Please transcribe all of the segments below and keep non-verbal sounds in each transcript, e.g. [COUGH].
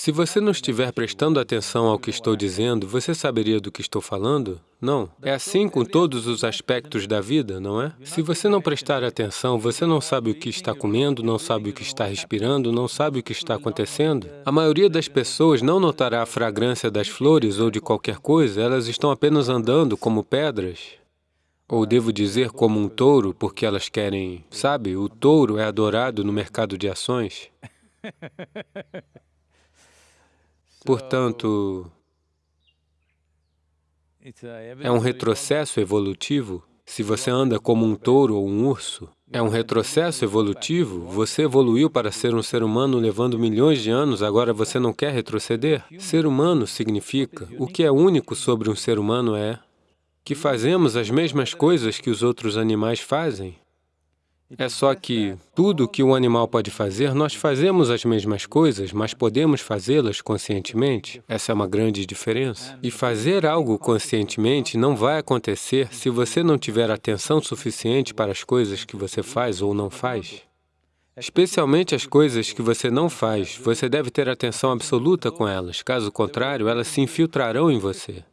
Se você não estiver prestando atenção ao que estou dizendo, você saberia do que estou falando? Não. É assim com todos os aspectos da vida, não é? Se você não prestar atenção, você não sabe o que está comendo, não sabe o que está respirando, não sabe o que está acontecendo. A maioria das pessoas não notará a fragrância das flores ou de qualquer coisa, elas estão apenas andando como pedras. Ou devo dizer como um touro, porque elas querem... Sabe, o touro é adorado no mercado de ações. [LAUGHS] Portanto, é um retrocesso evolutivo. Se você anda como um touro ou um urso, é um retrocesso evolutivo. Você evoluiu para ser um ser humano levando milhões de anos, agora você não quer retroceder? Ser humano significa, o que é único sobre um ser humano é que fazemos as mesmas coisas que os outros animais fazem. É só que tudo que o animal pode fazer, nós fazemos as mesmas coisas, mas podemos fazê-las conscientemente. Essa é uma grande diferença. E fazer algo conscientemente não vai acontecer se você não tiver atenção suficiente para as coisas que você faz ou não faz. Especialmente as coisas que você não faz, você deve ter atenção absoluta com elas, caso contrário, elas se infiltrarão em você.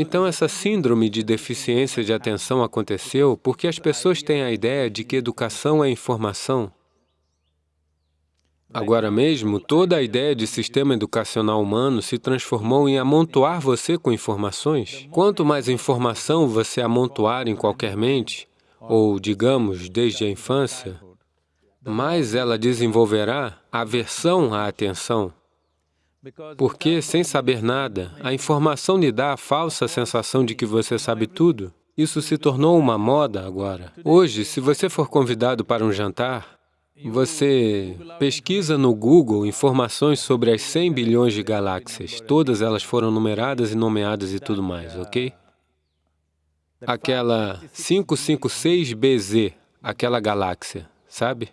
Então, essa síndrome de deficiência de atenção aconteceu porque as pessoas têm a ideia de que educação é informação. Agora mesmo, toda a ideia de sistema educacional humano se transformou em amontoar você com informações. Quanto mais informação você amontoar em qualquer mente, ou, digamos, desde a infância, mais ela desenvolverá aversão à atenção. Porque, sem saber nada, a informação lhe dá a falsa sensação de que você sabe tudo. Isso se tornou uma moda agora. Hoje, se você for convidado para um jantar, você pesquisa no Google informações sobre as 100 bilhões de galáxias. Todas elas foram numeradas e nomeadas e tudo mais, ok? Aquela 556BZ, aquela galáxia, sabe?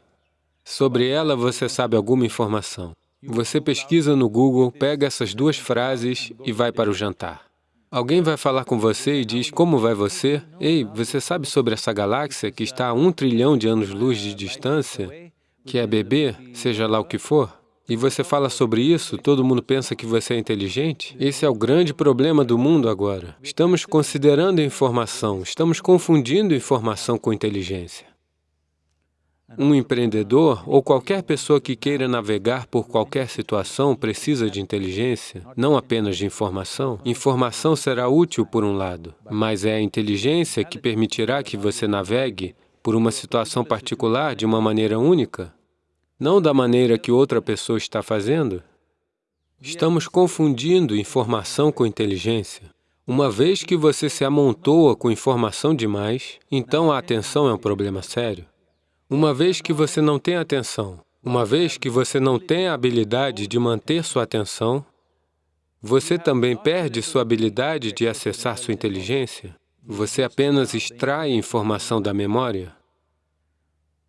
Sobre ela você sabe alguma informação. Você pesquisa no Google, pega essas duas frases e vai para o jantar. Alguém vai falar com você e diz, como vai você? Ei, você sabe sobre essa galáxia que está a um trilhão de anos-luz de distância, que é bebê, seja lá o que for? E você fala sobre isso, todo mundo pensa que você é inteligente? Esse é o grande problema do mundo agora. Estamos considerando informação, estamos confundindo informação com inteligência. Um empreendedor ou qualquer pessoa que queira navegar por qualquer situação precisa de inteligência, não apenas de informação. Informação será útil por um lado, mas é a inteligência que permitirá que você navegue por uma situação particular de uma maneira única, não da maneira que outra pessoa está fazendo. Estamos confundindo informação com inteligência. Uma vez que você se amontoa com informação demais, então a atenção é um problema sério. Uma vez que você não tem atenção, uma vez que você não tem a habilidade de manter sua atenção, você também perde sua habilidade de acessar sua inteligência. Você apenas extrai informação da memória.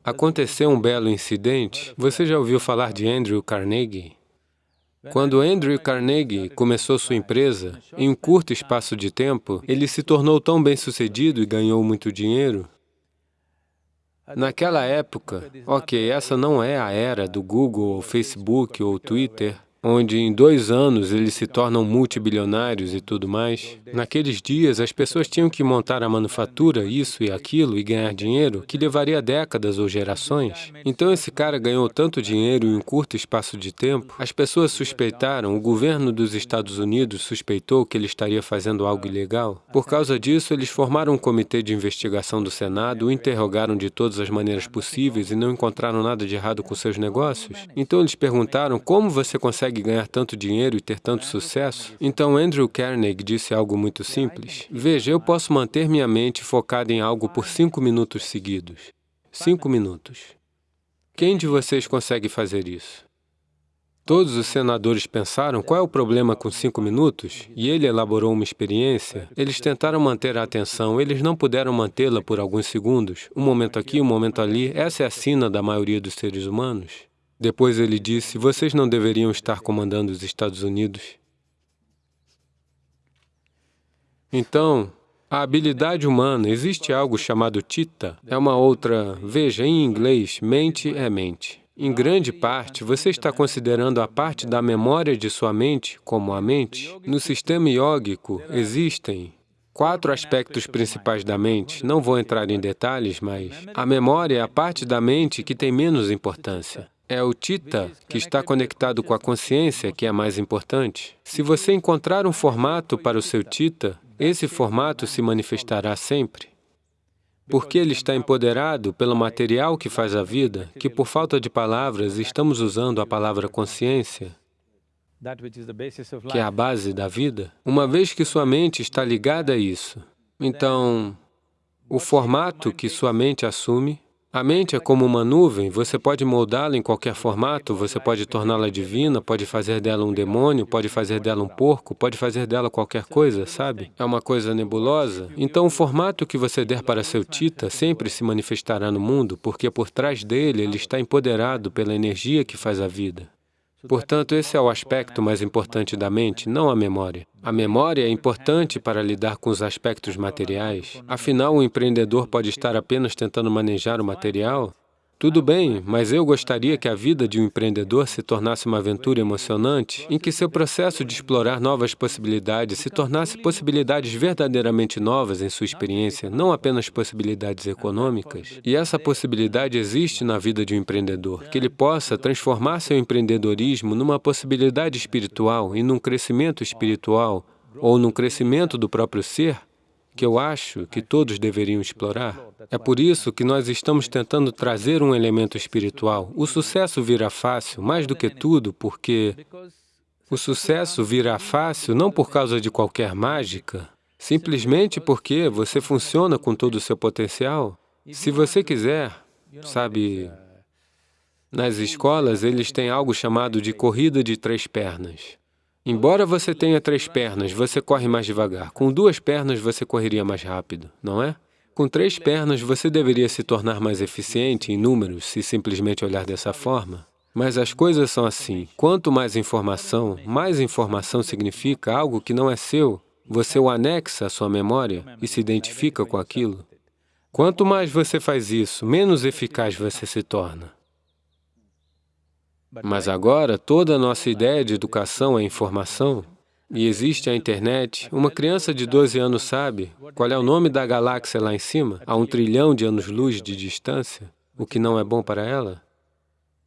Aconteceu um belo incidente. Você já ouviu falar de Andrew Carnegie? Quando Andrew Carnegie começou sua empresa, em um curto espaço de tempo, ele se tornou tão bem-sucedido e ganhou muito dinheiro Naquela época, ok, essa não é a era do Google, ou Facebook ou Twitter, onde em dois anos eles se tornam multibilionários e tudo mais. Naqueles dias, as pessoas tinham que montar a manufatura, isso e aquilo, e ganhar dinheiro, que levaria décadas ou gerações. Então esse cara ganhou tanto dinheiro em um curto espaço de tempo, as pessoas suspeitaram, o governo dos Estados Unidos suspeitou que ele estaria fazendo algo ilegal. Por causa disso, eles formaram um comitê de investigação do Senado, o interrogaram de todas as maneiras possíveis e não encontraram nada de errado com seus negócios. Então eles perguntaram, como você consegue consegue ganhar tanto dinheiro e ter tanto sucesso? Então Andrew Carnegie disse algo muito simples. Veja, eu posso manter minha mente focada em algo por cinco minutos seguidos. Cinco minutos. Quem de vocês consegue fazer isso? Todos os senadores pensaram qual é o problema com cinco minutos, e ele elaborou uma experiência. Eles tentaram manter a atenção, eles não puderam mantê-la por alguns segundos. Um momento aqui, um momento ali. Essa é a sina da maioria dos seres humanos. Depois ele disse, vocês não deveriam estar comandando os Estados Unidos. Então, a habilidade humana, existe algo chamado tita, é uma outra, veja, em inglês, mente é mente. Em grande parte, você está considerando a parte da memória de sua mente como a mente. No sistema iógico, existem quatro aspectos principais da mente. Não vou entrar em detalhes, mas a memória é a parte da mente que tem menos importância. É o Tita que está conectado com a consciência que é mais importante. Se você encontrar um formato para o seu Tita, esse formato se manifestará sempre. Porque ele está empoderado pelo material que faz a vida, que por falta de palavras estamos usando a palavra consciência, que é a base da vida, uma vez que sua mente está ligada a isso, então, o formato que sua mente assume a mente é como uma nuvem, você pode moldá-la em qualquer formato, você pode torná-la divina, pode fazer dela um demônio, pode fazer dela um porco, pode fazer dela qualquer coisa, sabe? É uma coisa nebulosa. Então, o formato que você der para seu Tita sempre se manifestará no mundo, porque por trás dele ele está empoderado pela energia que faz a vida. Portanto, esse é o aspecto mais importante da mente, não a memória. A memória é importante para lidar com os aspectos materiais. Afinal, o empreendedor pode estar apenas tentando manejar o material tudo bem, mas eu gostaria que a vida de um empreendedor se tornasse uma aventura emocionante, em que seu processo de explorar novas possibilidades se tornasse possibilidades verdadeiramente novas em sua experiência, não apenas possibilidades econômicas. E essa possibilidade existe na vida de um empreendedor, que ele possa transformar seu empreendedorismo numa possibilidade espiritual e num crescimento espiritual, ou num crescimento do próprio ser, que eu acho que todos deveriam explorar. É por isso que nós estamos tentando trazer um elemento espiritual. O sucesso virá fácil, mais do que tudo, porque o sucesso virá fácil não por causa de qualquer mágica, simplesmente porque você funciona com todo o seu potencial. Se você quiser, sabe, nas escolas eles têm algo chamado de corrida de três pernas. Embora você tenha três pernas, você corre mais devagar. Com duas pernas, você correria mais rápido, não é? Com três pernas, você deveria se tornar mais eficiente em números, se simplesmente olhar dessa forma. Mas as coisas são assim. Quanto mais informação, mais informação significa algo que não é seu. Você o anexa à sua memória e se identifica com aquilo. Quanto mais você faz isso, menos eficaz você se torna. Mas agora, toda a nossa ideia de educação é informação, e existe a internet. Uma criança de 12 anos sabe qual é o nome da galáxia lá em cima, a um trilhão de anos-luz de distância, o que não é bom para ela?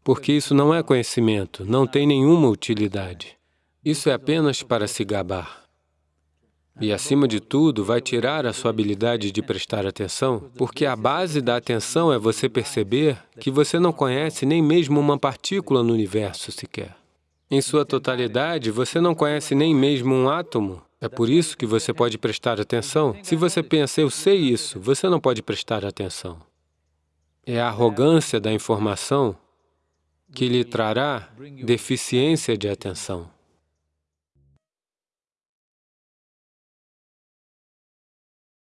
Porque isso não é conhecimento, não tem nenhuma utilidade. Isso é apenas para se gabar. E, acima de tudo, vai tirar a sua habilidade de prestar atenção, porque a base da atenção é você perceber que você não conhece nem mesmo uma partícula no universo sequer. Em sua totalidade, você não conhece nem mesmo um átomo. É por isso que você pode prestar atenção. Se você pensa, eu sei isso, você não pode prestar atenção. É a arrogância da informação que lhe trará deficiência de atenção.